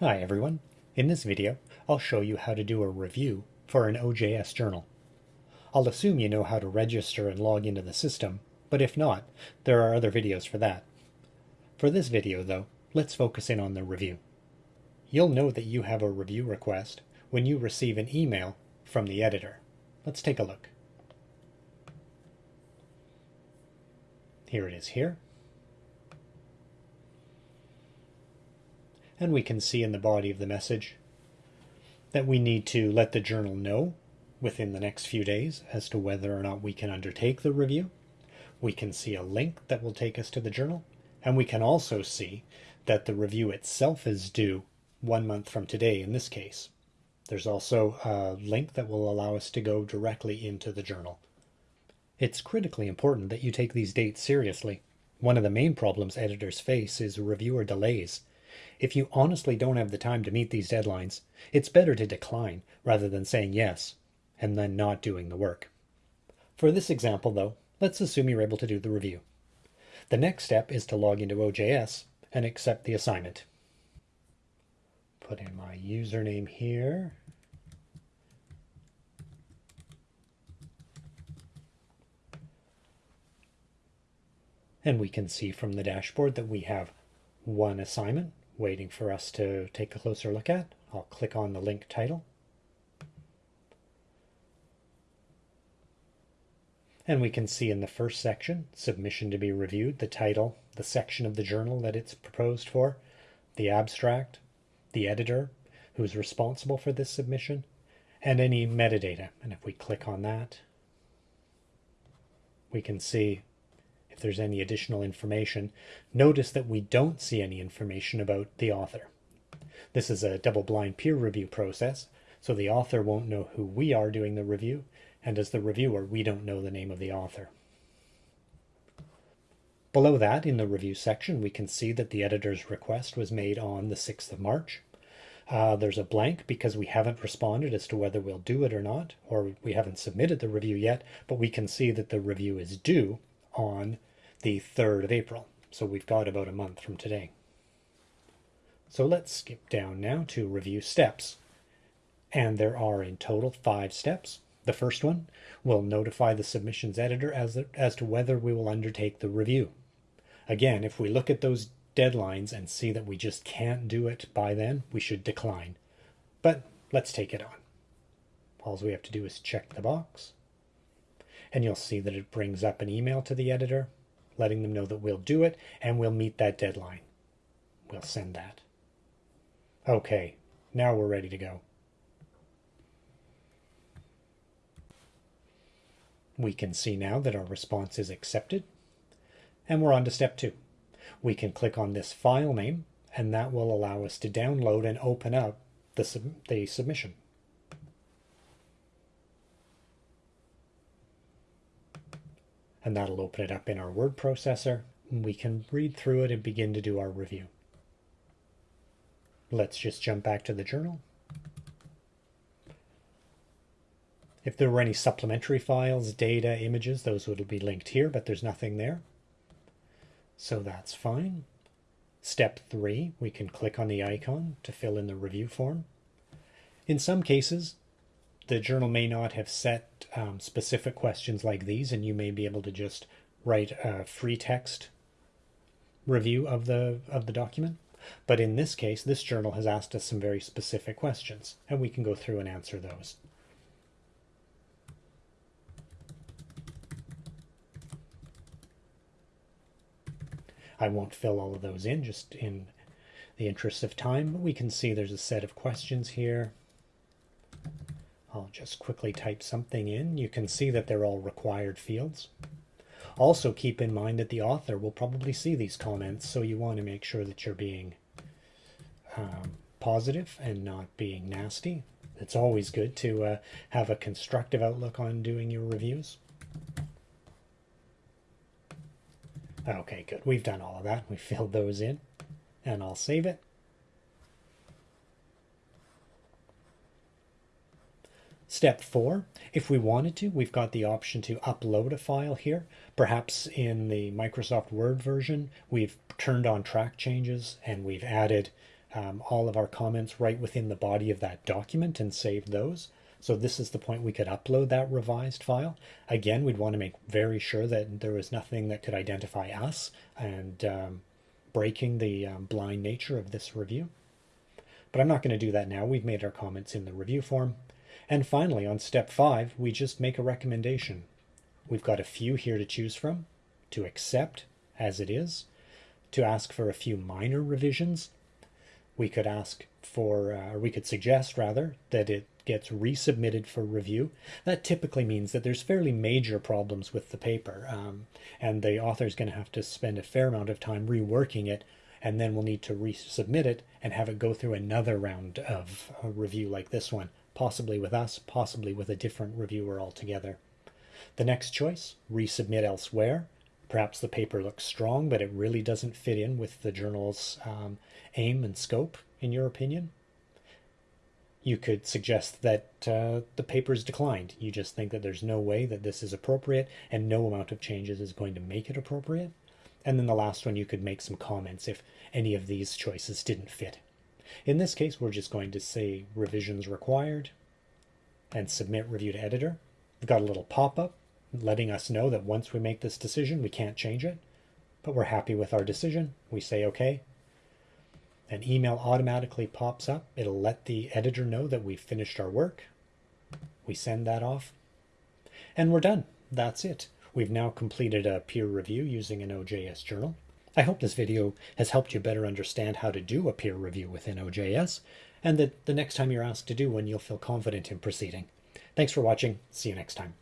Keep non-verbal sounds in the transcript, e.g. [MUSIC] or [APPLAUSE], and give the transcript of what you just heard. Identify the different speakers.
Speaker 1: Hi everyone. In this video, I'll show you how to do a review for an OJS journal. I'll assume you know how to register and log into the system, but if not, there are other videos for that. For this video though, let's focus in on the review. You'll know that you have a review request when you receive an email from the editor. Let's take a look. Here it is here. And we can see in the body of the message that we need to let the journal know within the next few days as to whether or not we can undertake the review. We can see a link that will take us to the journal, and we can also see that the review itself is due one month from today in this case. There's also a link that will allow us to go directly into the journal. It's critically important that you take these dates seriously. One of the main problems editors face is reviewer delays. If you honestly don't have the time to meet these deadlines, it's better to decline rather than saying yes and then not doing the work. For this example, though, let's assume you're able to do the review. The next step is to log into OJS and accept the assignment. Put in my username here. And we can see from the dashboard that we have one assignment waiting for us to take a closer look at. I'll click on the link title. And we can see in the first section, submission to be reviewed, the title, the section of the journal that it's proposed for, the abstract, the editor who's responsible for this submission, and any metadata. And if we click on that, we can see if there's any additional information. Notice that we don't see any information about the author. This is a double-blind peer review process, so the author won't know who we are doing the review, and as the reviewer, we don't know the name of the author. Below that, in the review section, we can see that the editor's request was made on the 6th of March. Uh, there's a blank because we haven't responded as to whether we'll do it or not, or we haven't submitted the review yet, but we can see that the review is due on the 3rd of April. So we've got about a month from today. So let's skip down now to review steps. And there are in total five steps. The first one will notify the submissions editor as, as to whether we will undertake the review. Again, if we look at those deadlines and see that we just can't do it by then, we should decline. But let's take it on. All we have to do is check the box. And you'll see that it brings up an email to the editor letting them know that we'll do it and we'll meet that deadline. We'll send that. Okay, now we're ready to go. We can see now that our response is accepted. And we're on to step two. We can click on this file name and that will allow us to download and open up the, sub the submission. And that'll open it up in our word processor. We can read through it and begin to do our review. Let's just jump back to the journal. If there were any supplementary files, data, images, those would be linked here, but there's nothing there. So that's fine. Step three, we can click on the icon to fill in the review form. In some cases, the journal may not have set um, specific questions like these, and you may be able to just write a free text review of the of the document. But in this case, this journal has asked us some very specific questions, and we can go through and answer those. I won't fill all of those in just in the interest of time, but we can see there's a set of questions here. I'll just quickly type something in. You can see that they're all required fields. Also keep in mind that the author will probably see these comments, so you want to make sure that you're being um, positive and not being nasty. It's always good to uh, have a constructive outlook on doing your reviews. Okay, good. We've done all of that. We [LAUGHS] filled those in, and I'll save it. Step four, if we wanted to, we've got the option to upload a file here. Perhaps in the Microsoft Word version, we've turned on track changes and we've added um, all of our comments right within the body of that document and save those. So this is the point we could upload that revised file. Again, we'd want to make very sure that there was nothing that could identify us and um, breaking the um, blind nature of this review. But I'm not going to do that now. We've made our comments in the review form. And finally, on step five, we just make a recommendation. We've got a few here to choose from, to accept as it is, to ask for a few minor revisions. We could ask for, uh, or we could suggest rather, that it gets resubmitted for review. That typically means that there's fairly major problems with the paper, um, and the author is going to have to spend a fair amount of time reworking it, and then we'll need to resubmit it and have it go through another round of a review like this one, possibly with us, possibly with a different reviewer altogether. The next choice, resubmit elsewhere. Perhaps the paper looks strong, but it really doesn't fit in with the journal's um, aim and scope, in your opinion. You could suggest that uh, the paper is declined. You just think that there's no way that this is appropriate and no amount of changes is going to make it appropriate. And then the last one, you could make some comments if any of these choices didn't fit. In this case, we're just going to say revisions required and submit review to editor. We've got a little pop-up letting us know that once we make this decision, we can't change it, but we're happy with our decision. We say okay, an email automatically pops up. It'll let the editor know that we've finished our work. We send that off and we're done. That's it. We've now completed a peer review using an OJS journal. I hope this video has helped you better understand how to do a peer review within OJS and that the next time you're asked to do one, you'll feel confident in proceeding. Thanks for watching. See you next time.